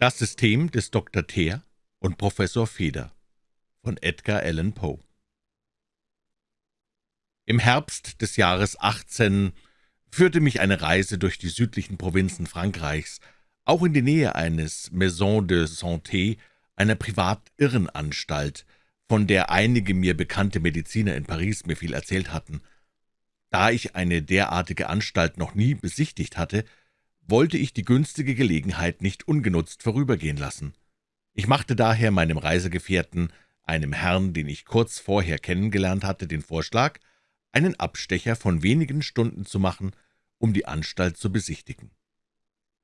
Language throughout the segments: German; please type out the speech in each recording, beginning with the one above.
Das System des Dr. Teer und Professor Feder von Edgar Allan Poe Im Herbst des Jahres 18 führte mich eine Reise durch die südlichen Provinzen Frankreichs, auch in die Nähe eines Maison de Santé, einer Privatirrenanstalt, von der einige mir bekannte Mediziner in Paris mir viel erzählt hatten. Da ich eine derartige Anstalt noch nie besichtigt hatte, wollte ich die günstige Gelegenheit nicht ungenutzt vorübergehen lassen. Ich machte daher meinem Reisegefährten, einem Herrn, den ich kurz vorher kennengelernt hatte, den Vorschlag, einen Abstecher von wenigen Stunden zu machen, um die Anstalt zu besichtigen.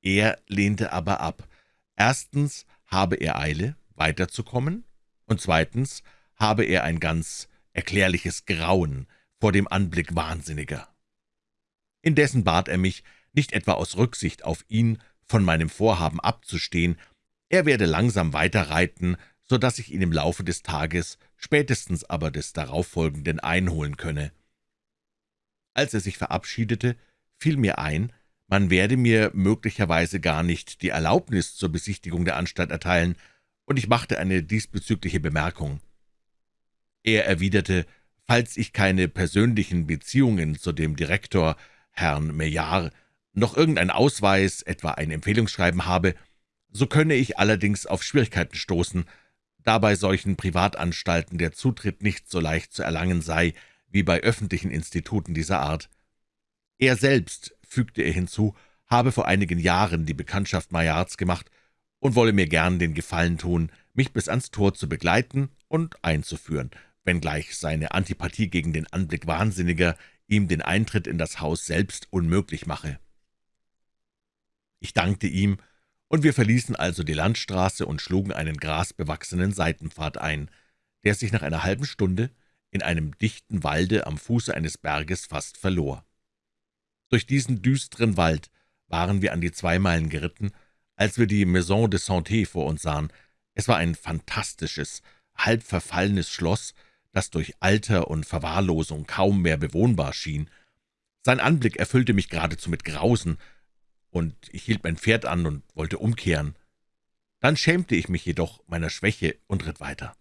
Er lehnte aber ab. Erstens habe er Eile, weiterzukommen, und zweitens habe er ein ganz erklärliches Grauen vor dem Anblick Wahnsinniger. Indessen bat er mich, nicht etwa aus Rücksicht auf ihn von meinem Vorhaben abzustehen, er werde langsam weiterreiten, so dass ich ihn im Laufe des Tages, spätestens aber des darauffolgenden einholen könne. Als er sich verabschiedete, fiel mir ein, man werde mir möglicherweise gar nicht die Erlaubnis zur Besichtigung der Anstalt erteilen, und ich machte eine diesbezügliche Bemerkung. Er erwiderte, falls ich keine persönlichen Beziehungen zu dem Direktor, Herrn Meillard, noch irgendein Ausweis, etwa ein Empfehlungsschreiben habe, so könne ich allerdings auf Schwierigkeiten stoßen, da bei solchen Privatanstalten der Zutritt nicht so leicht zu erlangen sei wie bei öffentlichen Instituten dieser Art. Er selbst, fügte er hinzu, habe vor einigen Jahren die Bekanntschaft Maillards gemacht und wolle mir gern den Gefallen tun, mich bis ans Tor zu begleiten und einzuführen, wenngleich seine Antipathie gegen den Anblick Wahnsinniger ihm den Eintritt in das Haus selbst unmöglich mache. Ich dankte ihm, und wir verließen also die Landstraße und schlugen einen grasbewachsenen Seitenpfad ein, der sich nach einer halben Stunde in einem dichten Walde am Fuße eines Berges fast verlor. Durch diesen düsteren Wald waren wir an die zwei Meilen geritten, als wir die Maison de Santé vor uns sahen. Es war ein fantastisches, halb verfallenes Schloss, das durch Alter und Verwahrlosung kaum mehr bewohnbar schien. Sein Anblick erfüllte mich geradezu mit Grausen, und ich hielt mein Pferd an und wollte umkehren. Dann schämte ich mich jedoch meiner Schwäche und ritt weiter.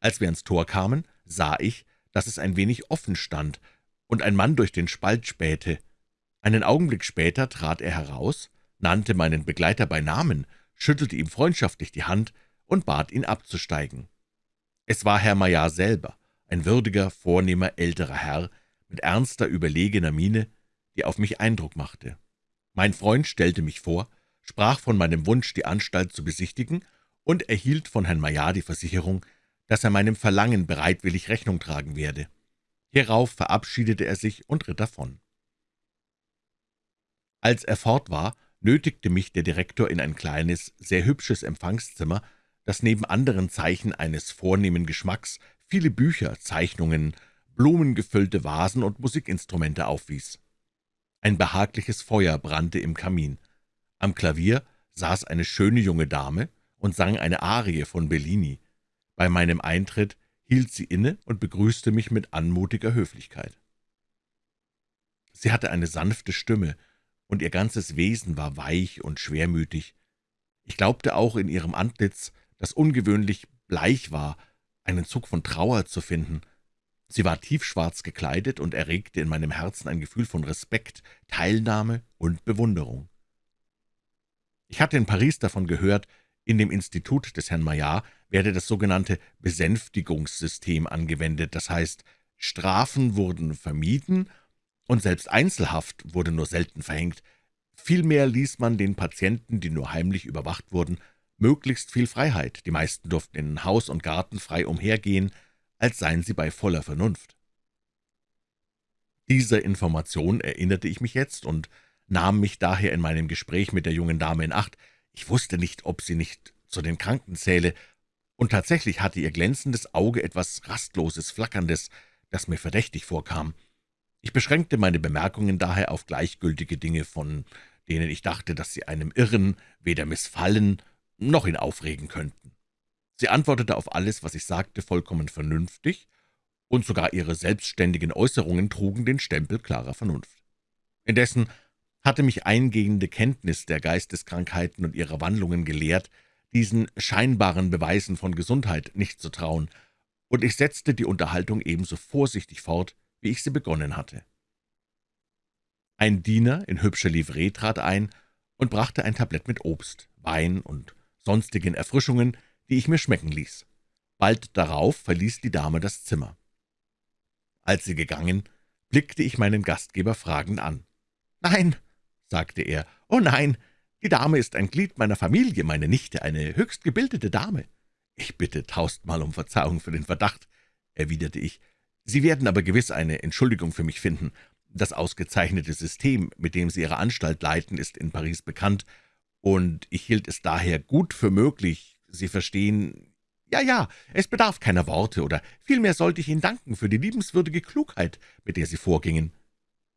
Als wir ans Tor kamen, sah ich, dass es ein wenig offen stand und ein Mann durch den Spalt spähte. Einen Augenblick später trat er heraus, nannte meinen Begleiter bei Namen, schüttelte ihm freundschaftlich die Hand und bat ihn abzusteigen. Es war Herr Maillard selber, ein würdiger, vornehmer, älterer Herr, mit ernster, überlegener Miene, die auf mich Eindruck machte. Mein Freund stellte mich vor, sprach von meinem Wunsch, die Anstalt zu besichtigen, und erhielt von Herrn Maillard die Versicherung, dass er meinem Verlangen bereitwillig Rechnung tragen werde. Hierauf verabschiedete er sich und ritt davon. Als er fort war, nötigte mich der Direktor in ein kleines, sehr hübsches Empfangszimmer, das neben anderen Zeichen eines vornehmen Geschmacks viele Bücher, Zeichnungen, blumengefüllte Vasen und Musikinstrumente aufwies. Ein behagliches Feuer brannte im Kamin. Am Klavier saß eine schöne junge Dame und sang eine Arie von Bellini. Bei meinem Eintritt hielt sie inne und begrüßte mich mit anmutiger Höflichkeit. Sie hatte eine sanfte Stimme, und ihr ganzes Wesen war weich und schwermütig. Ich glaubte auch in ihrem Antlitz, das ungewöhnlich bleich war, einen Zug von Trauer zu finden. Sie war tiefschwarz gekleidet und erregte in meinem Herzen ein Gefühl von Respekt, Teilnahme und Bewunderung. Ich hatte in Paris davon gehört, in dem Institut des Herrn Maillard werde das sogenannte Besänftigungssystem angewendet, das heißt, Strafen wurden vermieden und selbst Einzelhaft wurde nur selten verhängt. Vielmehr ließ man den Patienten, die nur heimlich überwacht wurden, möglichst viel Freiheit. Die meisten durften in Haus und Garten frei umhergehen, als seien sie bei voller Vernunft. Dieser Information erinnerte ich mich jetzt und nahm mich daher in meinem Gespräch mit der jungen Dame in Acht. Ich wusste nicht, ob sie nicht zu den Kranken zähle, und tatsächlich hatte ihr glänzendes Auge etwas Rastloses, Flackerndes, das mir verdächtig vorkam. Ich beschränkte meine Bemerkungen daher auf gleichgültige Dinge, von denen ich dachte, dass sie einem Irren weder missfallen noch ihn aufregen könnten. Sie antwortete auf alles, was ich sagte, vollkommen vernünftig, und sogar ihre selbstständigen Äußerungen trugen den Stempel klarer Vernunft. Indessen hatte mich eingehende Kenntnis der Geisteskrankheiten und ihrer Wandlungen gelehrt, diesen scheinbaren Beweisen von Gesundheit nicht zu trauen, und ich setzte die Unterhaltung ebenso vorsichtig fort, wie ich sie begonnen hatte. Ein Diener in hübscher Livree trat ein und brachte ein Tablett mit Obst, Wein und sonstigen Erfrischungen, die ich mir schmecken ließ. Bald darauf verließ die Dame das Zimmer. Als sie gegangen, blickte ich meinen Gastgeber fragend an. »Nein«, sagte er, »oh nein, die Dame ist ein Glied meiner Familie, meine Nichte, eine höchst gebildete Dame.« »Ich bitte tausendmal um Verzeihung für den Verdacht«, erwiderte ich. »Sie werden aber gewiss eine Entschuldigung für mich finden. Das ausgezeichnete System, mit dem Sie Ihre Anstalt leiten, ist in Paris bekannt, und ich hielt es daher gut für möglich, Sie verstehen, ja, ja, es bedarf keiner Worte, oder vielmehr sollte ich Ihnen danken für die liebenswürdige Klugheit, mit der Sie vorgingen.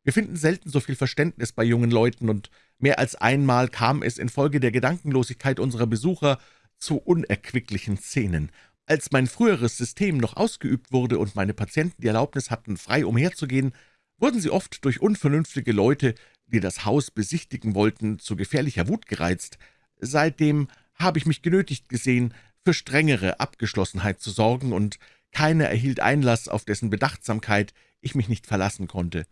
Wir finden selten so viel Verständnis bei jungen Leuten, und mehr als einmal kam es infolge der Gedankenlosigkeit unserer Besucher zu unerquicklichen Szenen. Als mein früheres System noch ausgeübt wurde und meine Patienten die Erlaubnis hatten, frei umherzugehen, wurden sie oft durch unvernünftige Leute, die das Haus besichtigen wollten, zu gefährlicher Wut gereizt. Seitdem habe ich mich genötigt gesehen, für strengere Abgeschlossenheit zu sorgen, und keiner erhielt Einlass, auf dessen Bedachtsamkeit ich mich nicht verlassen konnte.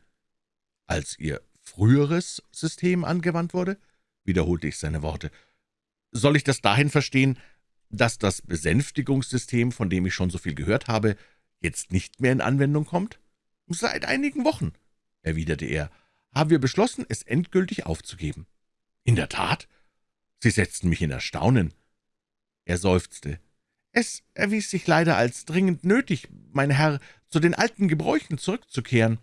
»Als Ihr früheres System angewandt wurde?« wiederholte ich seine Worte. »Soll ich das dahin verstehen, dass das Besänftigungssystem, von dem ich schon so viel gehört habe, jetzt nicht mehr in Anwendung kommt?« »Seit einigen Wochen«, erwiderte er, »haben wir beschlossen, es endgültig aufzugeben.« »In der Tat?« Sie setzten mich in Erstaunen. Er seufzte. »Es erwies sich leider als dringend nötig, mein Herr, zu den alten Gebräuchen zurückzukehren.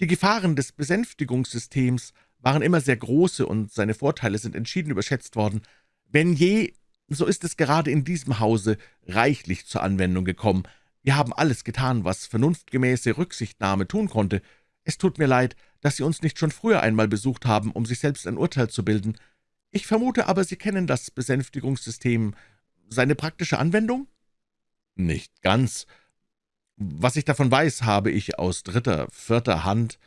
Die Gefahren des Besänftigungssystems waren immer sehr große, und seine Vorteile sind entschieden überschätzt worden. Wenn je, so ist es gerade in diesem Hause reichlich zur Anwendung gekommen. Wir haben alles getan, was vernunftgemäße Rücksichtnahme tun konnte. Es tut mir leid, dass Sie uns nicht schon früher einmal besucht haben, um sich selbst ein Urteil zu bilden. Ich vermute aber, Sie kennen das Besänftigungssystem, seine praktische Anwendung?« »Nicht ganz. Was ich davon weiß, habe ich aus dritter, vierter Hand.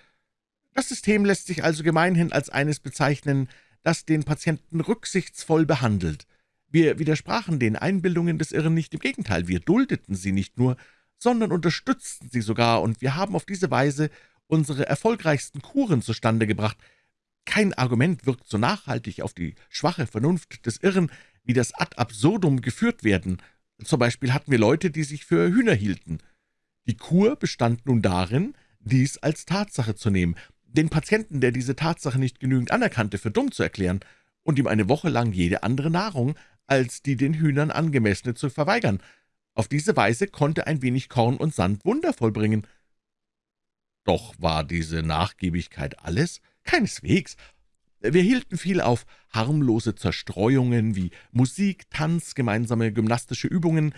Das System lässt sich also gemeinhin als eines bezeichnen, das den Patienten rücksichtsvoll behandelt. Wir widersprachen den Einbildungen des Irren nicht, im Gegenteil, wir duldeten sie nicht nur, sondern unterstützten sie sogar, und wir haben auf diese Weise unsere erfolgreichsten Kuren zustande gebracht. Kein Argument wirkt so nachhaltig auf die schwache Vernunft des Irren, wie das ad absurdum geführt werden. Zum Beispiel hatten wir Leute, die sich für Hühner hielten. Die Kur bestand nun darin, dies als Tatsache zu nehmen, den Patienten, der diese Tatsache nicht genügend anerkannte, für dumm zu erklären und ihm eine Woche lang jede andere Nahrung als die den Hühnern angemessene zu verweigern. Auf diese Weise konnte ein wenig Korn und Sand Wunder vollbringen. Doch war diese Nachgiebigkeit alles? Keineswegs. Wir hielten viel auf harmlose Zerstreuungen wie Musik, Tanz, gemeinsame gymnastische Übungen,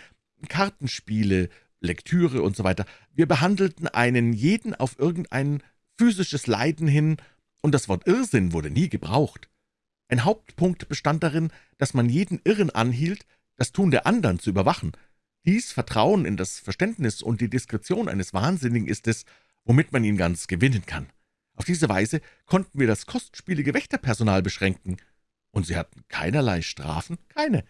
Kartenspiele, Lektüre und so weiter. Wir behandelten einen jeden auf irgendein physisches Leiden hin, und das Wort Irrsinn wurde nie gebraucht. Ein Hauptpunkt bestand darin, dass man jeden Irren anhielt, das Tun der anderen zu überwachen. Dies Vertrauen in das Verständnis und die Diskretion eines Wahnsinnigen ist es, womit man ihn ganz gewinnen kann. Auf diese Weise konnten wir das kostspielige Wächterpersonal beschränken. Und sie hatten keinerlei Strafen? Keine.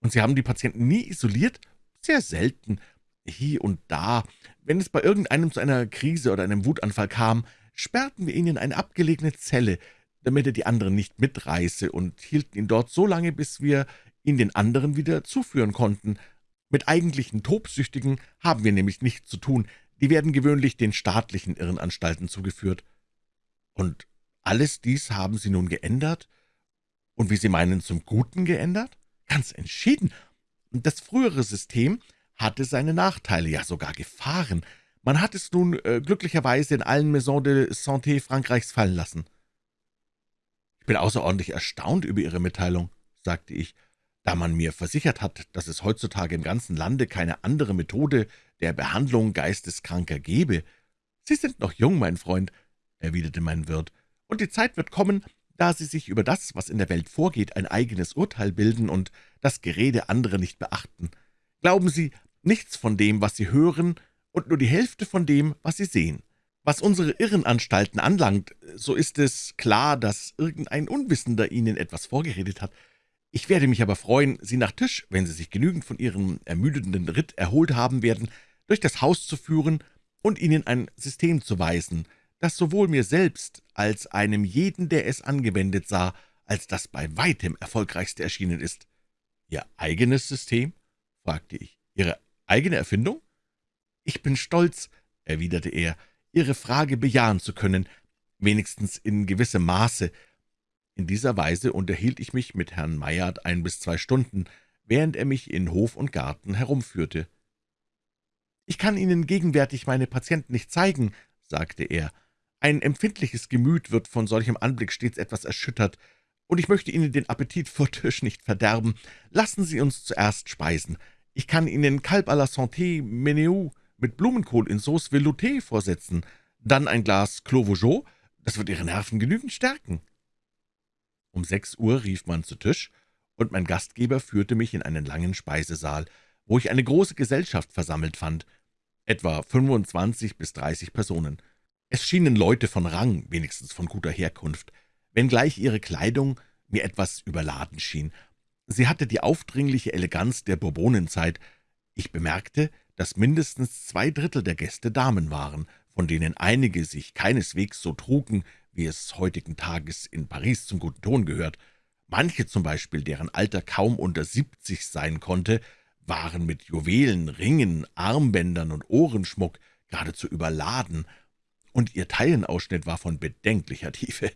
Und sie haben die Patienten nie isoliert? Sehr selten hier und da. Wenn es bei irgendeinem zu einer Krise oder einem Wutanfall kam, sperrten wir ihn in eine abgelegene Zelle, damit er die anderen nicht mitreiße, und hielten ihn dort so lange, bis wir ihn den anderen wieder zuführen konnten. Mit eigentlichen Tobsüchtigen haben wir nämlich nichts zu tun, die werden gewöhnlich den staatlichen Irrenanstalten zugeführt. Und alles dies haben Sie nun geändert? Und wie Sie meinen, zum Guten geändert? Ganz entschieden. Das frühere System hatte seine Nachteile, ja sogar Gefahren. Man hat es nun äh, glücklicherweise in allen Maisons de Santé Frankreichs fallen lassen. »Ich bin außerordentlich erstaunt über Ihre Mitteilung«, sagte ich, »da man mir versichert hat, dass es heutzutage im ganzen Lande keine andere Methode der Behandlung Geisteskranker gebe. Sie sind noch jung, mein Freund«, erwiderte mein Wirt, »und die Zeit wird kommen, da Sie sich über das, was in der Welt vorgeht, ein eigenes Urteil bilden und das Gerede anderer nicht beachten. Glauben Sie, nichts von dem, was Sie hören, und nur die Hälfte von dem, was Sie sehen. Was unsere Irrenanstalten anlangt, so ist es klar, dass irgendein Unwissender Ihnen etwas vorgeredet hat. Ich werde mich aber freuen, Sie nach Tisch, wenn Sie sich genügend von Ihrem ermüdenden Ritt erholt haben werden, durch das Haus zu führen und Ihnen ein System zu weisen, das sowohl mir selbst als einem jeden, der es angewendet sah, als das bei weitem erfolgreichste erschienen ist. »Ihr eigenes System?« fragte ich. »Ihre eigene Erfindung?« »Ich bin stolz«, erwiderte er, »Ihre Frage bejahen zu können, wenigstens in gewissem Maße. In dieser Weise unterhielt ich mich mit Herrn Mayard ein bis zwei Stunden, während er mich in Hof und Garten herumführte. »Ich kann Ihnen gegenwärtig meine Patienten nicht zeigen«, sagte er. »Ein empfindliches Gemüt wird von solchem Anblick stets etwas erschüttert, und ich möchte Ihnen den Appetit vor Tisch nicht verderben. Lassen Sie uns zuerst speisen. Ich kann Ihnen Kalb à la Santé Meneu mit Blumenkohl in Sauce Velouté vorsetzen, dann ein Glas Clos das wird Ihre Nerven genügend stärken.« Um sechs Uhr rief man zu Tisch, und mein Gastgeber führte mich in einen langen Speisesaal, wo ich eine große Gesellschaft versammelt fand, etwa 25 bis 30 Personen. Es schienen Leute von Rang, wenigstens von guter Herkunft, wenngleich ihre Kleidung mir etwas überladen schien. Sie hatte die aufdringliche Eleganz der Bourbonenzeit. Ich bemerkte, dass mindestens zwei Drittel der Gäste Damen waren, von denen einige sich keineswegs so trugen, wie es heutigen Tages in Paris zum guten Ton gehört. Manche zum Beispiel, deren Alter kaum unter siebzig sein konnte, waren mit Juwelen, Ringen, Armbändern und Ohrenschmuck geradezu überladen, und ihr Taillenausschnitt war von bedenklicher Tiefe.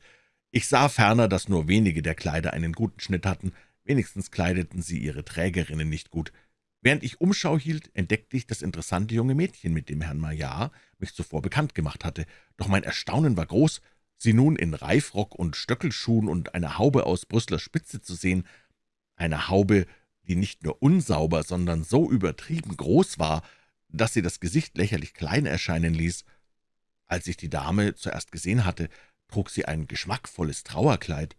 Ich sah ferner, dass nur wenige der Kleider einen guten Schnitt hatten, wenigstens kleideten sie ihre Trägerinnen nicht gut. Während ich Umschau hielt, entdeckte ich das interessante junge Mädchen, mit dem Herrn Maillard mich zuvor bekannt gemacht hatte. Doch mein Erstaunen war groß, sie nun in Reifrock und Stöckelschuhen und einer Haube aus Brüsseler Spitze zu sehen, eine Haube, die nicht nur unsauber, sondern so übertrieben groß war, dass sie das Gesicht lächerlich klein erscheinen ließ. Als ich die Dame zuerst gesehen hatte, trug sie ein geschmackvolles Trauerkleid.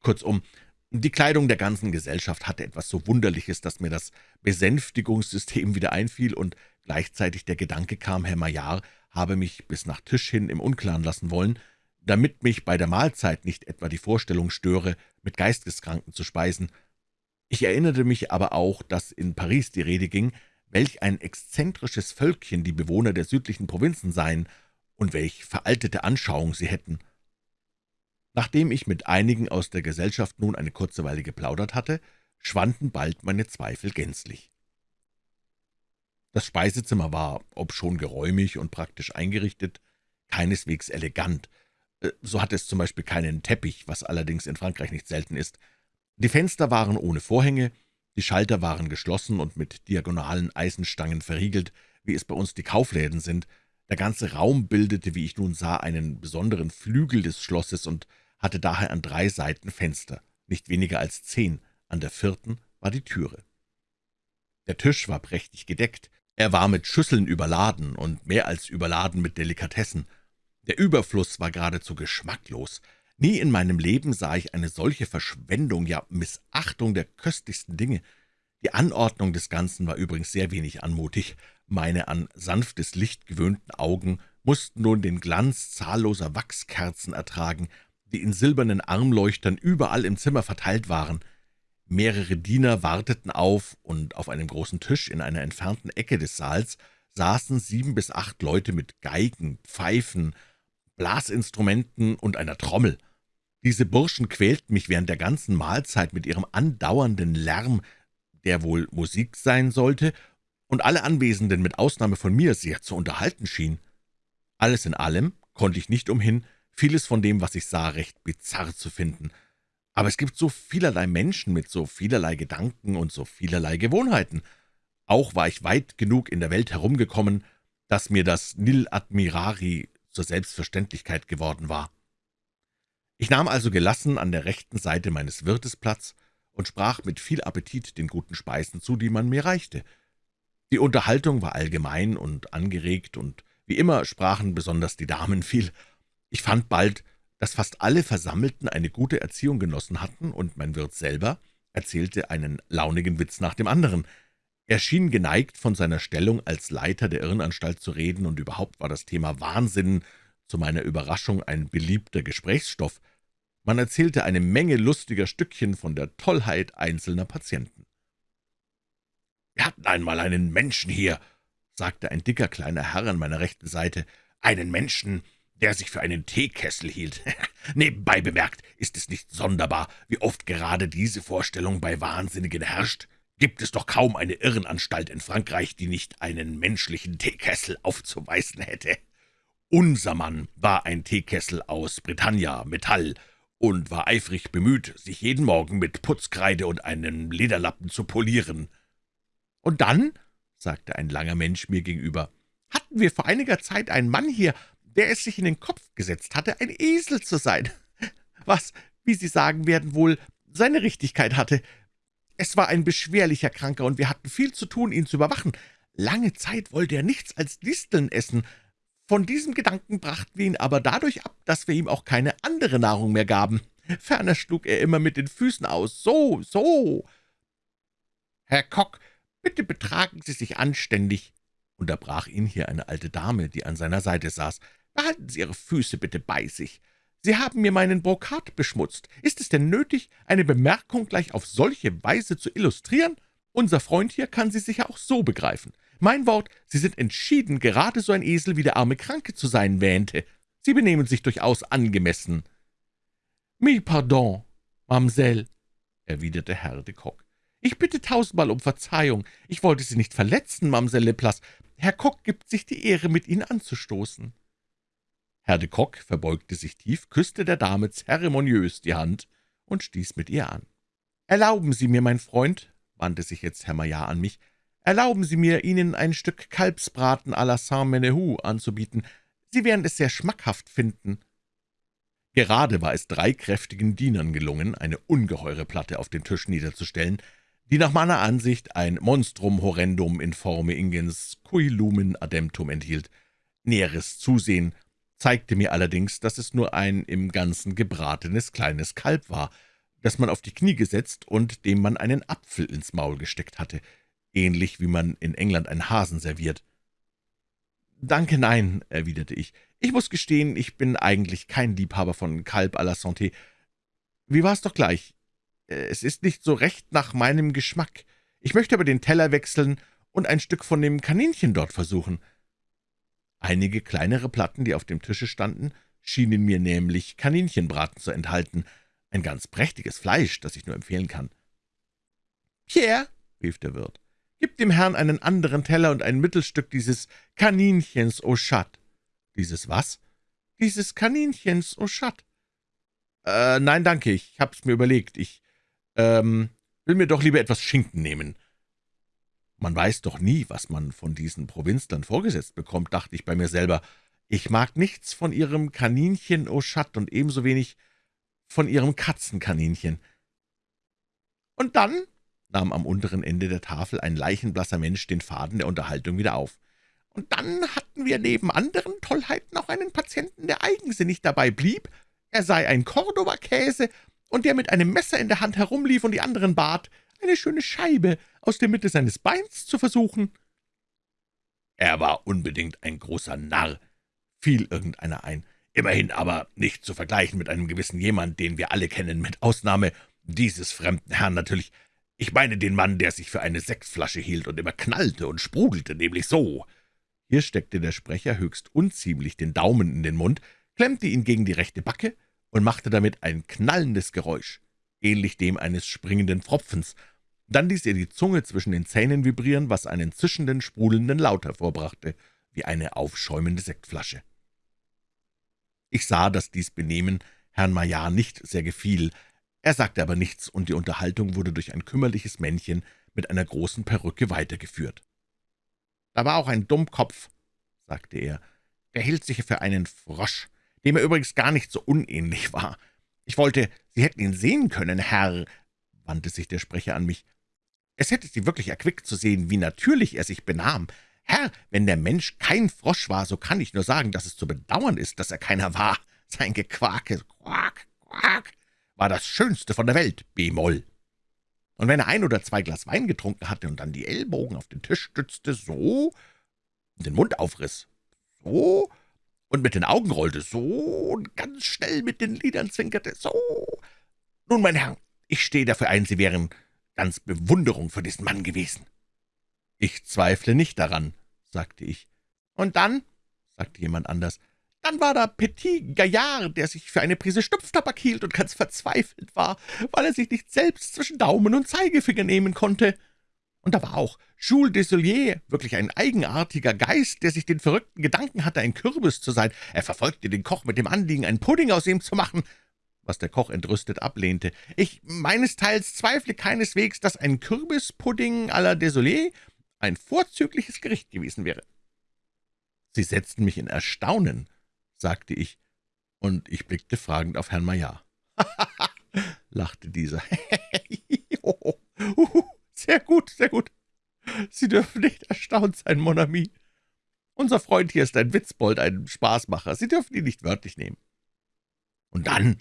Kurzum, die Kleidung der ganzen Gesellschaft hatte etwas so Wunderliches, dass mir das Besänftigungssystem wieder einfiel und gleichzeitig der Gedanke kam, Herr Maillard habe mich bis nach Tisch hin im Unklaren lassen wollen, damit mich bei der Mahlzeit nicht etwa die Vorstellung störe, mit Geisteskranken zu speisen. Ich erinnerte mich aber auch, dass in Paris die Rede ging, welch ein exzentrisches Völkchen die Bewohner der südlichen Provinzen seien und welch veraltete Anschauung sie hätten. Nachdem ich mit einigen aus der Gesellschaft nun eine kurze Weile geplaudert hatte, schwanden bald meine Zweifel gänzlich. Das Speisezimmer war, obschon geräumig und praktisch eingerichtet, keineswegs elegant. Äh, so hatte es zum Beispiel keinen Teppich, was allerdings in Frankreich nicht selten ist. Die Fenster waren ohne Vorhänge, die Schalter waren geschlossen und mit diagonalen Eisenstangen verriegelt, wie es bei uns die Kaufläden sind, der ganze Raum bildete, wie ich nun sah, einen besonderen Flügel des Schlosses und hatte daher an drei Seiten Fenster, nicht weniger als zehn, an der vierten war die Türe. Der Tisch war prächtig gedeckt, er war mit Schüsseln überladen und mehr als überladen mit Delikatessen. Der Überfluss war geradezu geschmacklos. Nie in meinem Leben sah ich eine solche Verschwendung, ja Missachtung der köstlichsten Dinge. Die Anordnung des Ganzen war übrigens sehr wenig anmutig. Meine an sanftes Licht gewöhnten Augen mussten nun den Glanz zahlloser Wachskerzen ertragen, die in silbernen Armleuchtern überall im Zimmer verteilt waren. Mehrere Diener warteten auf, und auf einem großen Tisch in einer entfernten Ecke des Saals saßen sieben bis acht Leute mit Geigen, Pfeifen, Blasinstrumenten und einer Trommel. Diese Burschen quälten mich während der ganzen Mahlzeit mit ihrem andauernden Lärm, der wohl Musik sein sollte, und alle Anwesenden mit Ausnahme von mir sehr zu unterhalten schien. Alles in allem konnte ich nicht umhin, vieles von dem, was ich sah, recht bizarr zu finden. Aber es gibt so vielerlei Menschen mit so vielerlei Gedanken und so vielerlei Gewohnheiten. Auch war ich weit genug in der Welt herumgekommen, dass mir das Nil Admirari zur Selbstverständlichkeit geworden war. Ich nahm also gelassen an der rechten Seite meines Wirtes Platz und sprach mit viel Appetit den guten Speisen zu, die man mir reichte. Die Unterhaltung war allgemein und angeregt, und wie immer sprachen besonders die Damen viel. Ich fand bald, dass fast alle Versammelten eine gute Erziehung genossen hatten, und mein Wirt selber erzählte einen launigen Witz nach dem anderen. Er schien geneigt, von seiner Stellung als Leiter der Irrenanstalt zu reden, und überhaupt war das Thema Wahnsinn zu meiner Überraschung ein beliebter Gesprächsstoff. Man erzählte eine Menge lustiger Stückchen von der Tollheit einzelner Patienten. »Wir hatten einmal einen Menschen hier«, sagte ein dicker kleiner Herr an meiner rechten Seite, »einen Menschen, der sich für einen Teekessel hielt. Nebenbei bemerkt ist es nicht sonderbar, wie oft gerade diese Vorstellung bei Wahnsinnigen herrscht. Gibt es doch kaum eine Irrenanstalt in Frankreich, die nicht einen menschlichen Teekessel aufzuweisen hätte. Unser Mann war ein Teekessel aus Britannia, Metall, und war eifrig bemüht, sich jeden Morgen mit Putzkreide und einem Lederlappen zu polieren. »Und dann«, sagte ein langer Mensch mir gegenüber, »hatten wir vor einiger Zeit einen Mann hier, der es sich in den Kopf gesetzt hatte, ein Esel zu sein, was, wie Sie sagen werden, wohl seine Richtigkeit hatte. Es war ein beschwerlicher Kranker, und wir hatten viel zu tun, ihn zu überwachen. Lange Zeit wollte er nichts als Disteln essen. Von diesem Gedanken brachten wir ihn aber dadurch ab, dass wir ihm auch keine andere Nahrung mehr gaben. Ferner schlug er immer mit den Füßen aus. So, so. »Herr Kock, bitte betragen Sie sich anständig«, unterbrach ihn hier eine alte Dame, die an seiner Seite saß. »Behalten Sie Ihre Füße bitte bei sich. Sie haben mir meinen Brokat beschmutzt. Ist es denn nötig, eine Bemerkung gleich auf solche Weise zu illustrieren? Unser Freund hier kann sie sicher auch so begreifen. Mein Wort, Sie sind entschieden gerade so ein Esel, wie der arme Kranke zu sein wähnte. Sie benehmen sich durchaus angemessen.« »Mille pardon, Mamsell«, erwiderte Herr de Kock. »Ich bitte tausendmal um Verzeihung. Ich wollte Sie nicht verletzen, Mamsell Leplace. Herr Kock gibt sich die Ehre, mit Ihnen anzustoßen.« Herr de Kock verbeugte sich tief, küsste der Dame zeremoniös die Hand und stieß mit ihr an. »Erlauben Sie mir, mein Freund«, wandte sich jetzt Herr Maillard an mich, »erlauben Sie mir, Ihnen ein Stück Kalbsbraten à la Saint-Menehoux anzubieten. Sie werden es sehr schmackhaft finden.« Gerade war es drei kräftigen Dienern gelungen, eine ungeheure Platte auf den Tisch niederzustellen, die nach meiner Ansicht ein Monstrum horrendum in forme ingens cui lumen ademptum enthielt. Näheres Zusehen zeigte mir allerdings, dass es nur ein im Ganzen gebratenes kleines Kalb war, das man auf die Knie gesetzt und dem man einen Apfel ins Maul gesteckt hatte, ähnlich wie man in England einen Hasen serviert. »Danke, nein«, erwiderte ich. »Ich muss gestehen, ich bin eigentlich kein Liebhaber von Kalb à la Santé. Wie war es doch gleich? Es ist nicht so recht nach meinem Geschmack. Ich möchte aber den Teller wechseln und ein Stück von dem Kaninchen dort versuchen.« Einige kleinere Platten, die auf dem Tische standen, schienen mir nämlich Kaninchenbraten zu enthalten, ein ganz prächtiges Fleisch, das ich nur empfehlen kann. »Pierre«, rief der Wirt, »gib dem Herrn einen anderen Teller und ein Mittelstück dieses Kaninchens au Chat.« »Dieses was?« »Dieses Kaninchens au Chat.« »Äh, nein, danke, ich hab's mir überlegt. Ich, ähm, will mir doch lieber etwas Schinken nehmen.« man weiß doch nie, was man von diesen Provinzlern vorgesetzt bekommt, dachte ich bei mir selber. Ich mag nichts von ihrem Kaninchen au Chat und ebenso wenig von ihrem Katzenkaninchen. Und dann, nahm am unteren Ende der Tafel ein leichenblasser Mensch den Faden der Unterhaltung wieder auf, und dann hatten wir neben anderen Tollheiten auch einen Patienten, der eigensinnig dabei blieb, er sei ein Cordova-Käse und der mit einem Messer in der Hand herumlief und die anderen bat, eine schöne Scheibe aus der Mitte seines Beins zu versuchen.« »Er war unbedingt ein großer Narr«, fiel irgendeiner ein, »immerhin aber nicht zu vergleichen mit einem gewissen jemand, den wir alle kennen, mit Ausnahme dieses fremden Herrn natürlich. Ich meine den Mann, der sich für eine Sektflasche hielt und immer knallte und sprudelte, nämlich so.« Hier steckte der Sprecher höchst unziemlich den Daumen in den Mund, klemmte ihn gegen die rechte Backe und machte damit ein knallendes Geräusch ähnlich dem eines springenden Pfropfens. Dann ließ er die Zunge zwischen den Zähnen vibrieren, was einen zischenden, sprudelnden Laut hervorbrachte, wie eine aufschäumende Sektflasche. Ich sah, dass dies Benehmen Herrn Maillard nicht sehr gefiel. Er sagte aber nichts, und die Unterhaltung wurde durch ein kümmerliches Männchen mit einer großen Perücke weitergeführt. »Da war auch ein Dummkopf«, sagte er, »der hielt sich für einen Frosch, dem er übrigens gar nicht so unähnlich war. Ich wollte, Sie hätten ihn sehen können, Herr«, wandte sich der Sprecher an mich. »Es hätte Sie wirklich erquickt zu sehen, wie natürlich er sich benahm. Herr, wenn der Mensch kein Frosch war, so kann ich nur sagen, dass es zu bedauern ist, dass er keiner war. Sein Gequake, Quak, Quak, war das Schönste von der Welt, B-Moll.« Und wenn er ein oder zwei Glas Wein getrunken hatte und dann die Ellbogen auf den Tisch stützte, so, den Mund aufriss, so, und mit den Augen rollte, so, und ganz schnell mit den Lidern zwinkerte, so. Nun, mein Herr, ich stehe dafür ein, Sie wären ganz Bewunderung für diesen Mann gewesen. »Ich zweifle nicht daran«, sagte ich. »Und dann«, sagte jemand anders, »dann war da Petit Gaillard, der sich für eine Prise Stupftabak hielt und ganz verzweifelt war, weil er sich nicht selbst zwischen Daumen und Zeigefinger nehmen konnte. Und da war auch Jules Desolier, wirklich ein eigenartiger Geist, der sich den verrückten Gedanken hatte, ein Kürbis zu sein. Er verfolgte den Koch mit dem Anliegen, einen Pudding aus ihm zu machen, was der Koch entrüstet ablehnte. Ich meinesteils zweifle keineswegs, dass ein Kürbispudding à la Désolé ein vorzügliches Gericht gewesen wäre. Sie setzten mich in Erstaunen, sagte ich, und ich blickte fragend auf Herrn Maillard. lachte dieser. sehr gut, sehr gut. Sie dürfen nicht erstaunt sein, Mon ami. Unser Freund hier ist ein Witzbold, ein Spaßmacher. Sie dürfen ihn nicht wörtlich nehmen. Und dann,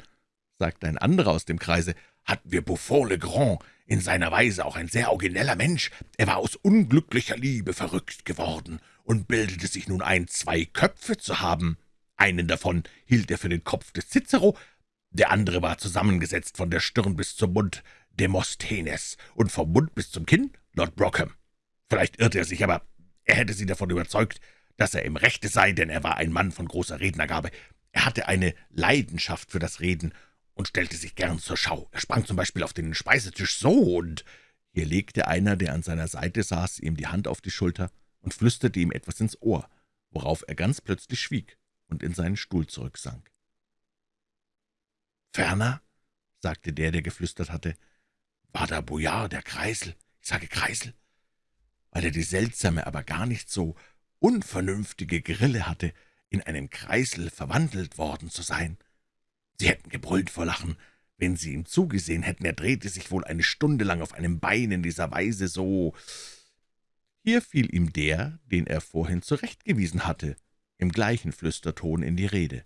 sagte ein anderer aus dem Kreise, hatten wir Buffon le Grand, in seiner Weise auch ein sehr origineller Mensch. Er war aus unglücklicher Liebe verrückt geworden und bildete sich nun ein, zwei Köpfe zu haben. Einen davon hielt er für den Kopf des Cicero, der andere war zusammengesetzt von der Stirn bis zum Mund Demosthenes und vom Mund bis zum Kinn Lord Brockham. Vielleicht irrte er sich, aber er hätte sie davon überzeugt, dass er im Rechte sei, denn er war ein Mann von großer Rednergabe. Er hatte eine Leidenschaft für das Reden und stellte sich gern zur Schau. Er sprang zum Beispiel auf den Speisetisch so, und hier legte einer, der an seiner Seite saß, ihm die Hand auf die Schulter und flüsterte ihm etwas ins Ohr, worauf er ganz plötzlich schwieg und in seinen Stuhl zurücksank. »Ferner«, sagte der, der geflüstert hatte, »war da Boyard, der Kreisel, ich sage Kreisel, weil er die seltsame, aber gar nicht so unvernünftige Grille hatte, in einen Kreisel verwandelt worden zu sein. Sie hätten gebrüllt vor Lachen, wenn Sie ihm zugesehen hätten. Er drehte sich wohl eine Stunde lang auf einem Bein in dieser Weise so. Hier fiel ihm der, den er vorhin zurechtgewiesen hatte, im gleichen Flüsterton in die Rede.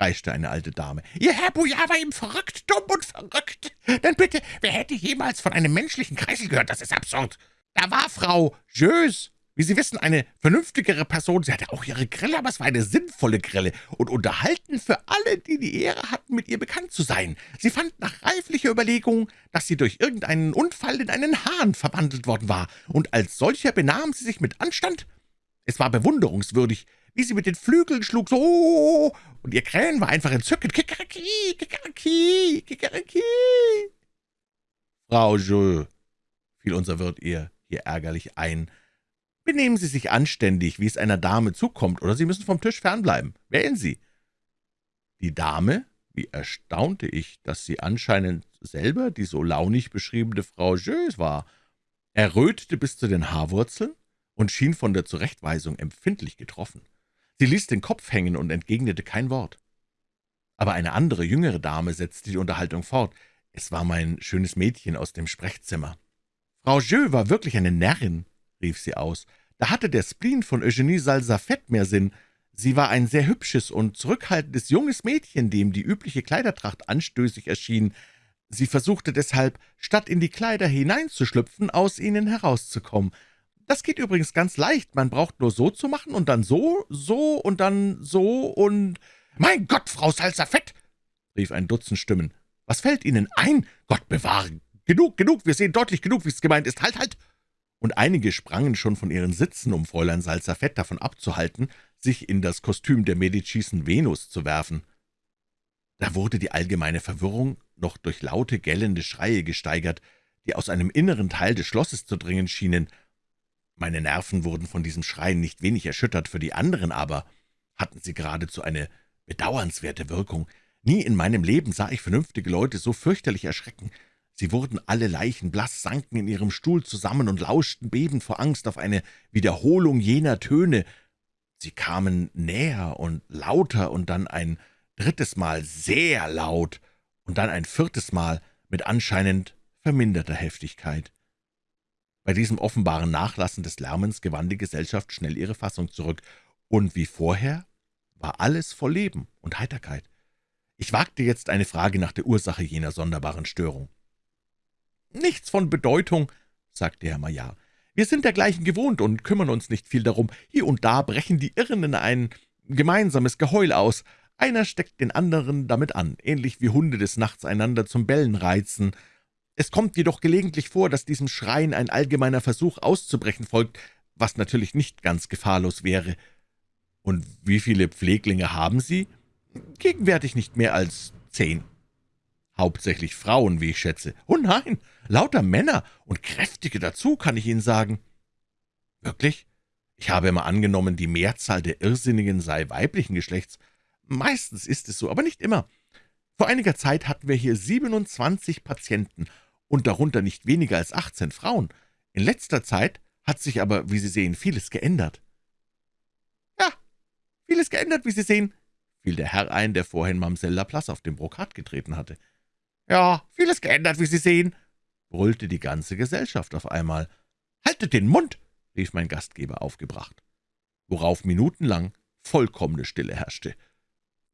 Kreischte eine alte Dame, »Ihr Herr Boyard war ihm verrückt, dumm und verrückt. Denn bitte, wer hätte jemals von einem menschlichen Kreisel gehört? Das ist absurd. Da war Frau Jös, wie Sie wissen, eine vernünftigere Person. Sie hatte auch ihre Grille, aber es war eine sinnvolle Grille und unterhalten für alle, die die Ehre hatten, mit ihr bekannt zu sein. Sie fand nach reiflicher Überlegung, dass sie durch irgendeinen Unfall in einen Hahn verwandelt worden war, und als solcher benahm sie sich mit Anstand. Es war bewunderungswürdig, wie sie mit den Flügeln schlug, so, und ihr Krähen war einfach entzückend. Kikeriki, kikeriki, kikeriki. Frau Jules, fiel unser Wirt ihr hier ärgerlich ein, Benehmen Sie sich anständig, wie es einer Dame zukommt, oder Sie müssen vom Tisch fernbleiben. Wählen Sie.« Die Dame, wie erstaunte ich, dass sie anscheinend selber die so launig beschriebene Frau Jös war, errötete bis zu den Haarwurzeln und schien von der Zurechtweisung empfindlich getroffen. Sie ließ den Kopf hängen und entgegnete kein Wort. Aber eine andere, jüngere Dame setzte die Unterhaltung fort. Es war mein schönes Mädchen aus dem Sprechzimmer. »Frau Jeux war wirklich eine Närrin«, rief sie aus. Da hatte der Spleen von Eugenie Salsafette mehr Sinn. Sie war ein sehr hübsches und zurückhaltendes junges Mädchen, dem die übliche Kleidertracht anstößig erschien. Sie versuchte deshalb, statt in die Kleider hineinzuschlüpfen, aus ihnen herauszukommen. Das geht übrigens ganz leicht. Man braucht nur so zu machen und dann so, so und dann so und... »Mein Gott, Frau Salsafette!« rief ein Dutzend Stimmen. »Was fällt Ihnen ein? Gott bewahre! Genug, genug, wir sehen deutlich genug, wie es gemeint ist. Halt, halt!« und einige sprangen schon von ihren Sitzen, um Fräulein Salzafett davon abzuhalten, sich in das Kostüm der Medicisen Venus zu werfen. Da wurde die allgemeine Verwirrung noch durch laute, gellende Schreie gesteigert, die aus einem inneren Teil des Schlosses zu dringen schienen. Meine Nerven wurden von diesem Schreien nicht wenig erschüttert, für die anderen aber hatten sie geradezu eine bedauernswerte Wirkung. Nie in meinem Leben sah ich vernünftige Leute so fürchterlich erschrecken. Sie wurden alle leichenblaß, sanken in ihrem Stuhl zusammen und lauschten bebend vor Angst auf eine Wiederholung jener Töne. Sie kamen näher und lauter und dann ein drittes Mal sehr laut und dann ein viertes Mal mit anscheinend verminderter Heftigkeit. Bei diesem offenbaren Nachlassen des Lärmens gewann die Gesellschaft schnell ihre Fassung zurück, und wie vorher war alles voll Leben und Heiterkeit. Ich wagte jetzt eine Frage nach der Ursache jener sonderbaren Störung. »Nichts von Bedeutung«, sagte Herr Maillard. »Wir sind dergleichen gewohnt und kümmern uns nicht viel darum. Hier und da brechen die Irren in ein gemeinsames Geheul aus. Einer steckt den anderen damit an, ähnlich wie Hunde des Nachts einander zum Bellen reizen. Es kommt jedoch gelegentlich vor, dass diesem Schreien ein allgemeiner Versuch auszubrechen folgt, was natürlich nicht ganz gefahrlos wäre. Und wie viele Pfleglinge haben Sie? Gegenwärtig nicht mehr als zehn. Hauptsächlich Frauen, wie ich schätze. Oh nein, lauter Männer und kräftige dazu, kann ich Ihnen sagen. Wirklich? Ich habe immer angenommen, die Mehrzahl der Irrsinnigen sei weiblichen Geschlechts. Meistens ist es so, aber nicht immer. Vor einiger Zeit hatten wir hier 27 Patienten und darunter nicht weniger als 18 Frauen. In letzter Zeit hat sich aber, wie Sie sehen, vieles geändert. Ja, vieles geändert, wie Sie sehen, fiel der Herr ein, der vorhin Mamselle Laplace auf dem Brokat getreten hatte. »Ja, vieles geändert, wie Sie sehen«, brüllte die ganze Gesellschaft auf einmal. »Haltet den Mund«, rief mein Gastgeber aufgebracht, worauf minutenlang vollkommene Stille herrschte.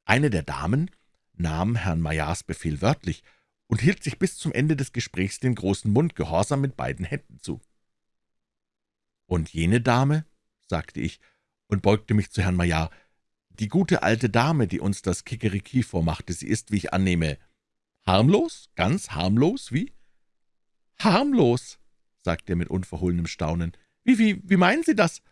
Eine der Damen nahm Herrn Maillards Befehl wörtlich und hielt sich bis zum Ende des Gesprächs den großen Mund gehorsam mit beiden Händen zu. »Und jene Dame«, sagte ich und beugte mich zu Herrn Maillard, »die gute alte Dame, die uns das Kikeriki vormachte, sie ist, wie ich annehme, Harmlos? Ganz harmlos? Wie? Harmlos, sagte er mit unverhohlenem Staunen. Wie, wie, wie meinen Sie das?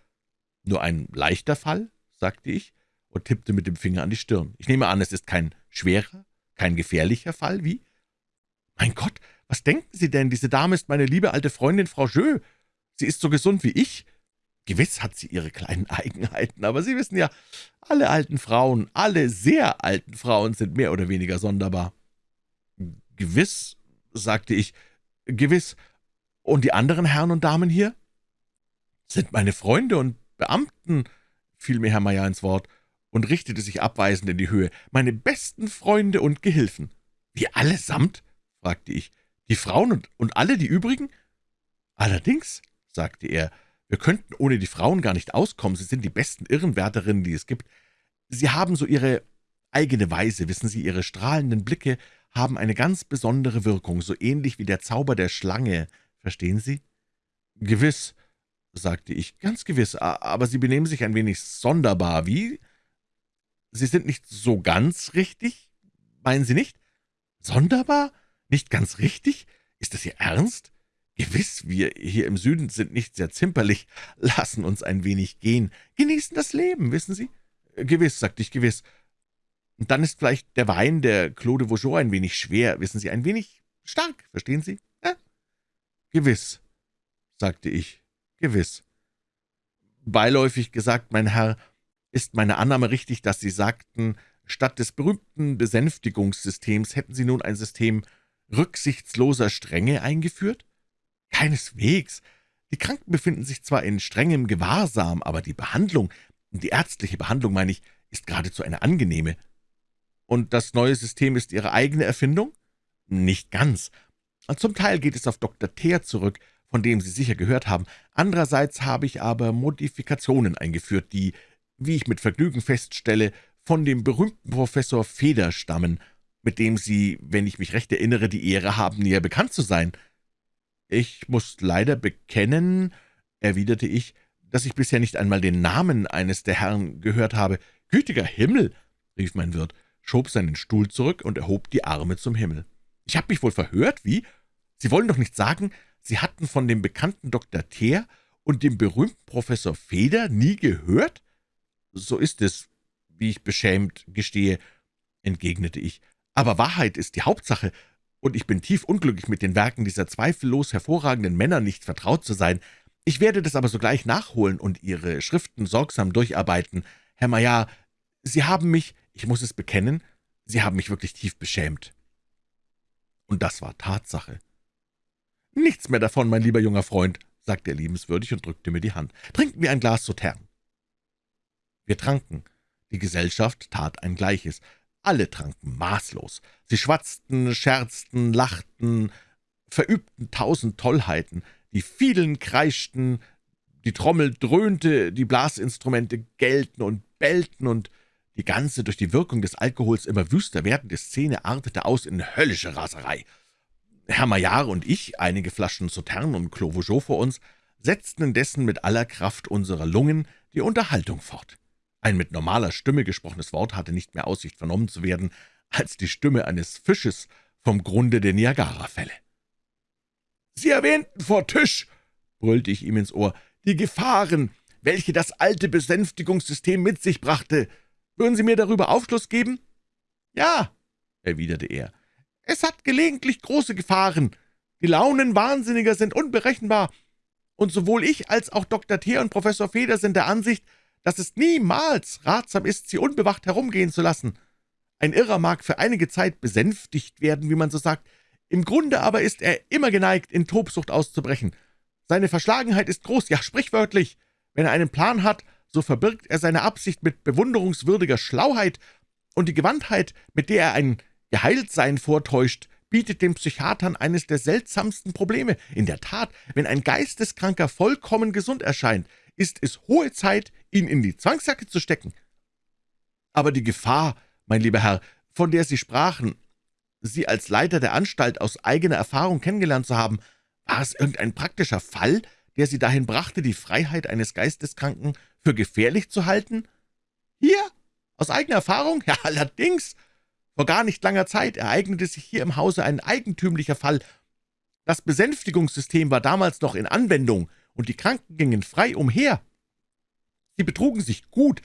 Nur ein leichter Fall, sagte ich und tippte mit dem Finger an die Stirn. Ich nehme an, es ist kein schwerer, kein gefährlicher Fall, wie? Mein Gott, was denken Sie denn? Diese Dame ist meine liebe alte Freundin Frau Jeu. Sie ist so gesund wie ich. Gewiss hat sie ihre kleinen Eigenheiten, aber Sie wissen ja, alle alten Frauen, alle sehr alten Frauen sind mehr oder weniger sonderbar. »Gewiss«, sagte ich, »gewiss. Und die anderen Herren und Damen hier?« »Sind meine Freunde und Beamten«, fiel mir Herr Meier ins Wort und richtete sich abweisend in die Höhe, »meine besten Freunde und Gehilfen.« »Wie allesamt?« fragte ich. »Die Frauen und, und alle die übrigen?« »Allerdings«, sagte er, »wir könnten ohne die Frauen gar nicht auskommen. Sie sind die besten Irrenwärterinnen, die es gibt. Sie haben so Ihre eigene Weise, wissen Sie, Ihre strahlenden Blicke, haben eine ganz besondere Wirkung, so ähnlich wie der Zauber der Schlange, verstehen Sie?« »Gewiss«, sagte ich, »ganz gewiss, aber Sie benehmen sich ein wenig sonderbar, wie? Sie sind nicht so ganz richtig, meinen Sie nicht? Sonderbar? Nicht ganz richtig? Ist das Ihr Ernst? Gewiss, wir hier im Süden sind nicht sehr zimperlich, lassen uns ein wenig gehen, genießen das Leben, wissen Sie? Gewiss, sagte ich, gewiss, und dann ist vielleicht der Wein der Claude Vaugeot ein wenig schwer, wissen Sie, ein wenig stark, verstehen Sie? Ja? Gewiss, sagte ich, gewiss. Beiläufig gesagt, mein Herr, ist meine Annahme richtig, dass Sie sagten, statt des berühmten Besänftigungssystems hätten Sie nun ein System rücksichtsloser Strenge eingeführt? Keineswegs. Die Kranken befinden sich zwar in strengem Gewahrsam, aber die Behandlung, die ärztliche Behandlung, meine ich, ist geradezu eine angenehme. Und das neue System ist Ihre eigene Erfindung? Nicht ganz. Zum Teil geht es auf Dr. Teer zurück, von dem Sie sicher gehört haben. Andererseits habe ich aber Modifikationen eingeführt, die, wie ich mit Vergnügen feststelle, von dem berühmten Professor Feder stammen, mit dem Sie, wenn ich mich recht erinnere, die Ehre haben, näher bekannt zu sein. Ich muss leider bekennen, erwiderte ich, dass ich bisher nicht einmal den Namen eines der Herren gehört habe. »Gütiger Himmel«, rief mein Wirt, schob seinen Stuhl zurück und erhob die Arme zum Himmel. »Ich habe mich wohl verhört, wie? Sie wollen doch nicht sagen, Sie hatten von dem bekannten Dr. Teer und dem berühmten Professor Feder nie gehört?« »So ist es, wie ich beschämt gestehe«, entgegnete ich. »Aber Wahrheit ist die Hauptsache, und ich bin tief unglücklich, mit den Werken dieser zweifellos hervorragenden Männer nicht vertraut zu sein. Ich werde das aber sogleich nachholen und Ihre Schriften sorgsam durcharbeiten. Herr Maillard, Sie haben mich ich muss es bekennen, Sie haben mich wirklich tief beschämt. Und das war Tatsache. »Nichts mehr davon, mein lieber junger Freund«, sagte er liebenswürdig und drückte mir die Hand. »Trinken wir ein Glas Sautern.« Wir tranken. Die Gesellschaft tat ein Gleiches. Alle tranken maßlos. Sie schwatzten, scherzten, lachten, verübten tausend Tollheiten. Die Fielen kreischten, die Trommel dröhnte, die Blasinstrumente gellten und bellten und die ganze durch die Wirkung des Alkohols immer wüster werdende Szene artete aus in höllische Raserei. Herr Maillard und ich, einige Flaschen Sautern und Clos vor uns, setzten indessen mit aller Kraft unserer Lungen die Unterhaltung fort. Ein mit normaler Stimme gesprochenes Wort hatte nicht mehr Aussicht vernommen zu werden, als die Stimme eines Fisches vom Grunde der Niagarafälle. »Sie erwähnten vor Tisch«, brüllte ich ihm ins Ohr, »die Gefahren, welche das alte Besänftigungssystem mit sich brachte. Würden Sie mir darüber Aufschluss geben?« »Ja«, erwiderte er, »es hat gelegentlich große Gefahren. Die Launen Wahnsinniger sind unberechenbar, und sowohl ich als auch Dr. Thier und Professor Feder sind der Ansicht, dass es niemals ratsam ist, sie unbewacht herumgehen zu lassen. Ein Irrer mag für einige Zeit besänftigt werden, wie man so sagt, im Grunde aber ist er immer geneigt, in Tobsucht auszubrechen. Seine Verschlagenheit ist groß, ja sprichwörtlich. Wenn er einen Plan hat, so verbirgt er seine Absicht mit bewunderungswürdiger Schlauheit, und die Gewandtheit, mit der er ein Geheiltsein vortäuscht, bietet den Psychiatern eines der seltsamsten Probleme. In der Tat, wenn ein Geisteskranker vollkommen gesund erscheint, ist es hohe Zeit, ihn in die Zwangsjacke zu stecken. Aber die Gefahr, mein lieber Herr, von der Sie sprachen, Sie als Leiter der Anstalt aus eigener Erfahrung kennengelernt zu haben, war es irgendein praktischer Fall, der Sie dahin brachte, die Freiheit eines Geisteskranken für gefährlich zu halten? Hier? Aus eigener Erfahrung? Ja, allerdings. Vor gar nicht langer Zeit ereignete sich hier im Hause ein eigentümlicher Fall. Das Besänftigungssystem war damals noch in Anwendung, und die Kranken gingen frei umher. Sie betrugen sich gut,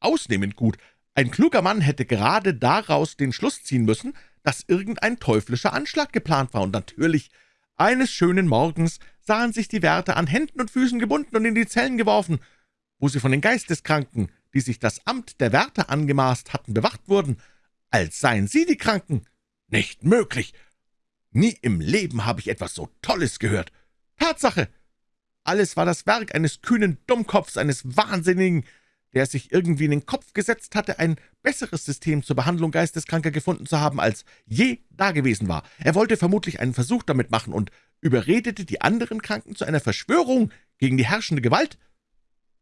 ausnehmend gut. Ein kluger Mann hätte gerade daraus den Schluss ziehen müssen, dass irgendein teuflischer Anschlag geplant war, und natürlich, eines schönen Morgens sahen sich die Wärter an Händen und Füßen gebunden und in die Zellen geworfen, wo sie von den Geisteskranken, die sich das Amt der Wärter angemaßt hatten, bewacht wurden, als seien sie die Kranken. Nicht möglich! Nie im Leben habe ich etwas so Tolles gehört. Tatsache! Alles war das Werk eines kühnen Dummkopfs, eines Wahnsinnigen, der sich irgendwie in den Kopf gesetzt hatte, ein besseres System zur Behandlung Geisteskranker gefunden zu haben, als je dagewesen war. Er wollte vermutlich einen Versuch damit machen und überredete die anderen Kranken zu einer Verschwörung gegen die herrschende Gewalt.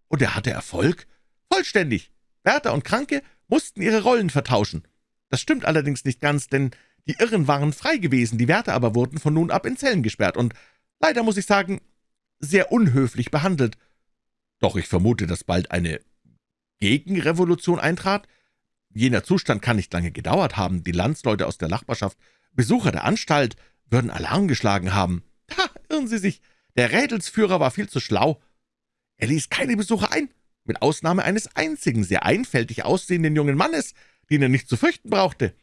Und er hatte Erfolg? Vollständig. Wärter und Kranke mussten ihre Rollen vertauschen. Das stimmt allerdings nicht ganz, denn die Irren waren frei gewesen, die Wärter aber wurden von nun ab in Zellen gesperrt und, leider muss ich sagen, sehr unhöflich behandelt. Doch ich vermute, dass bald eine Gegenrevolution eintrat? Jener Zustand kann nicht lange gedauert haben. Die Landsleute aus der Nachbarschaft, Besucher der Anstalt, würden Alarm geschlagen haben. Ha, irren Sie sich, der Rädelsführer war viel zu schlau. Er ließ keine Besucher ein, mit Ausnahme eines einzigen, sehr einfältig aussehenden jungen Mannes, den er nicht zu fürchten brauchte.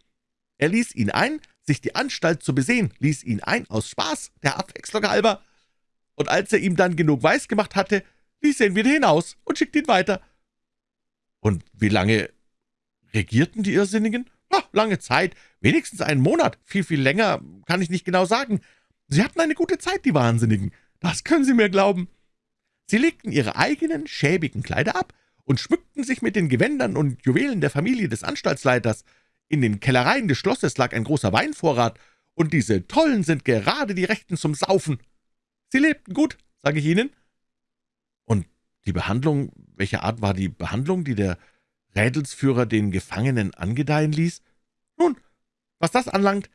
Er ließ ihn ein, sich die Anstalt zu besehen, ließ ihn ein aus Spaß, der Abwechslung halber. Und als er ihm dann genug weiß gemacht hatte, ließ er ihn wieder hinaus und schickte ihn weiter. Und wie lange regierten die Irrsinnigen? Ach, lange Zeit, wenigstens einen Monat, viel, viel länger kann ich nicht genau sagen. Sie hatten eine gute Zeit, die Wahnsinnigen, das können Sie mir glauben. Sie legten ihre eigenen schäbigen Kleider ab und schmückten sich mit den Gewändern und Juwelen der Familie des Anstaltsleiters. In den Kellereien des Schlosses lag ein großer Weinvorrat, und diese Tollen sind gerade die Rechten zum Saufen. Sie lebten gut, sage ich Ihnen. Und die Behandlung, welche Art war die Behandlung, die der Rädelsführer den Gefangenen angedeihen ließ? Nun, was das anlangt,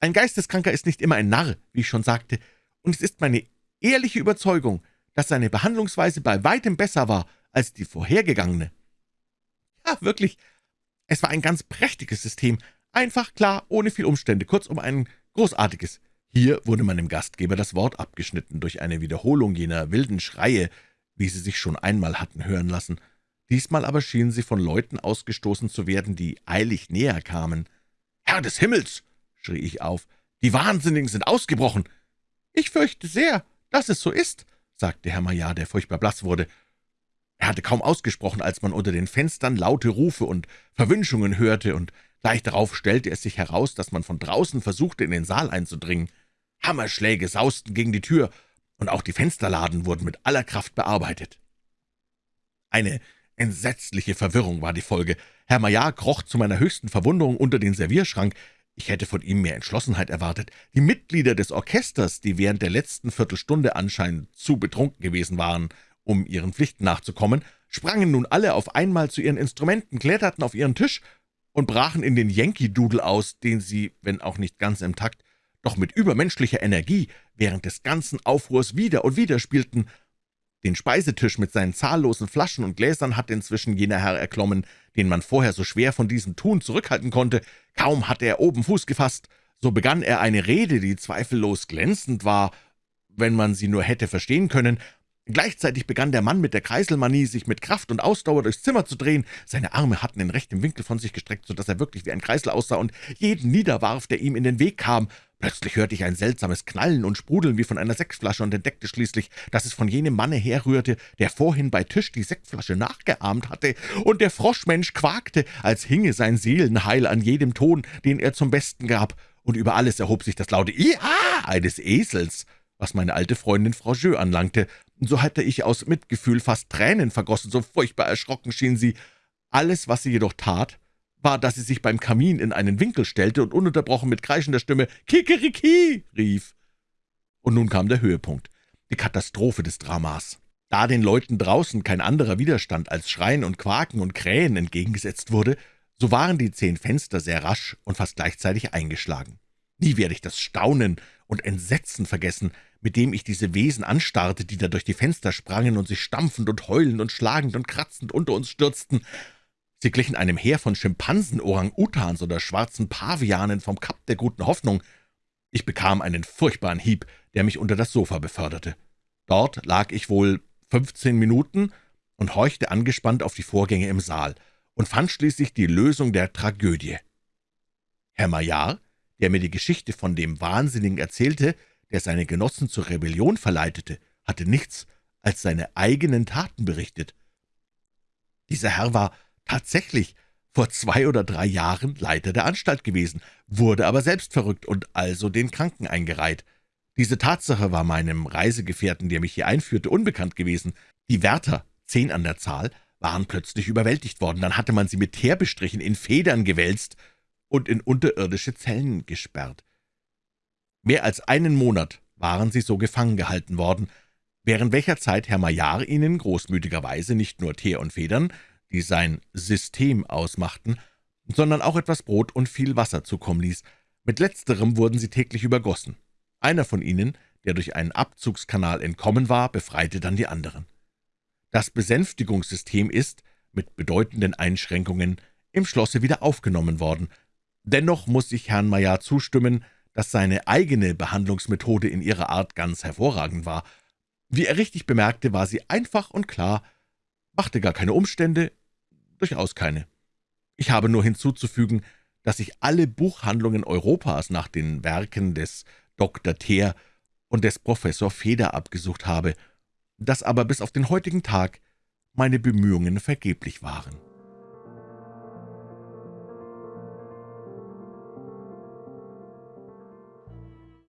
ein Geisteskranker ist nicht immer ein Narr, wie ich schon sagte, und es ist meine ehrliche Überzeugung, dass seine Behandlungsweise bei weitem besser war als die vorhergegangene. Ja, wirklich, es war ein ganz prächtiges System, einfach, klar, ohne viel Umstände, kurzum ein großartiges. Hier wurde meinem Gastgeber das Wort abgeschnitten durch eine Wiederholung jener wilden Schreie, wie sie sich schon einmal hatten hören lassen. Diesmal aber schienen sie von Leuten ausgestoßen zu werden, die eilig näher kamen. »Herr des Himmels!« schrie ich auf, »die Wahnsinnigen sind ausgebrochen!« »Ich fürchte sehr, dass es so ist«, sagte Herr Maillard, der furchtbar blass wurde. Er hatte kaum ausgesprochen, als man unter den Fenstern laute Rufe und Verwünschungen hörte, und gleich darauf stellte es sich heraus, dass man von draußen versuchte, in den Saal einzudringen. Hammerschläge sausten gegen die Tür, und auch die Fensterladen wurden mit aller Kraft bearbeitet. Eine entsetzliche Verwirrung war die Folge. Herr Maillard kroch zu meiner höchsten Verwunderung unter den Servierschrank. Ich hätte von ihm mehr Entschlossenheit erwartet. Die Mitglieder des Orchesters, die während der letzten Viertelstunde anscheinend zu betrunken gewesen waren, um ihren Pflichten nachzukommen, sprangen nun alle auf einmal zu ihren Instrumenten, kletterten auf ihren Tisch und brachen in den Yankee-Doodle aus, den sie, wenn auch nicht ganz im Takt, doch mit übermenschlicher Energie während des ganzen Aufruhrs wieder und wieder spielten. Den Speisetisch mit seinen zahllosen Flaschen und Gläsern hatte inzwischen jener Herr erklommen, den man vorher so schwer von diesem Tun zurückhalten konnte. Kaum hatte er oben Fuß gefasst, so begann er eine Rede, die zweifellos glänzend war, wenn man sie nur hätte verstehen können, Gleichzeitig begann der Mann mit der Kreiselmanie, sich mit Kraft und Ausdauer durchs Zimmer zu drehen. Seine Arme hatten in rechtem Winkel von sich gestreckt, so dass er wirklich wie ein Kreisel aussah und jeden niederwarf, der ihm in den Weg kam. Plötzlich hörte ich ein seltsames Knallen und Sprudeln wie von einer Sektflasche und entdeckte schließlich, dass es von jenem Manne herrührte, der vorhin bei Tisch die Sektflasche nachgeahmt hatte, und der Froschmensch quakte, als hinge sein Seelenheil an jedem Ton, den er zum Besten gab, und über alles erhob sich das laute »Iha« eines Esels was meine alte Freundin Frau Jeux anlangte. So hatte ich aus Mitgefühl fast Tränen vergossen, so furchtbar erschrocken schien sie. Alles, was sie jedoch tat, war, dass sie sich beim Kamin in einen Winkel stellte und ununterbrochen mit kreischender Stimme »Kikeriki« rief. Und nun kam der Höhepunkt, die Katastrophe des Dramas. Da den Leuten draußen kein anderer Widerstand als Schreien und Quaken und Krähen entgegengesetzt wurde, so waren die zehn Fenster sehr rasch und fast gleichzeitig eingeschlagen. Nie werde ich das Staunen und Entsetzen vergessen, mit dem ich diese Wesen anstarrte, die da durch die Fenster sprangen und sich stampfend und heulend und schlagend und kratzend unter uns stürzten. Sie glichen einem Heer von Schimpansen, Orang-Utans oder schwarzen Pavianen vom Kap der guten Hoffnung. Ich bekam einen furchtbaren Hieb, der mich unter das Sofa beförderte. Dort lag ich wohl fünfzehn Minuten und horchte angespannt auf die Vorgänge im Saal und fand schließlich die Lösung der Tragödie. Herr Maillard, der mir die Geschichte von dem Wahnsinnigen erzählte, der seine Genossen zur Rebellion verleitete, hatte nichts als seine eigenen Taten berichtet. Dieser Herr war tatsächlich vor zwei oder drei Jahren Leiter der Anstalt gewesen, wurde aber selbst verrückt und also den Kranken eingereiht. Diese Tatsache war meinem Reisegefährten, der mich hier einführte, unbekannt gewesen. Die Wärter, zehn an der Zahl, waren plötzlich überwältigt worden. Dann hatte man sie mit Teer bestrichen, in Federn gewälzt und in unterirdische Zellen gesperrt. Mehr als einen Monat waren sie so gefangen gehalten worden, während welcher Zeit Herr Maillard ihnen großmütigerweise nicht nur Teer und Federn, die sein System ausmachten, sondern auch etwas Brot und viel Wasser zukommen ließ. Mit letzterem wurden sie täglich übergossen. Einer von ihnen, der durch einen Abzugskanal entkommen war, befreite dann die anderen. Das Besänftigungssystem ist, mit bedeutenden Einschränkungen, im Schlosse wieder aufgenommen worden. Dennoch muss ich Herrn Maillard zustimmen, dass seine eigene Behandlungsmethode in ihrer Art ganz hervorragend war. Wie er richtig bemerkte, war sie einfach und klar, machte gar keine Umstände, durchaus keine. Ich habe nur hinzuzufügen, dass ich alle Buchhandlungen Europas nach den Werken des Dr. Theer und des Professor Feder abgesucht habe, dass aber bis auf den heutigen Tag meine Bemühungen vergeblich waren.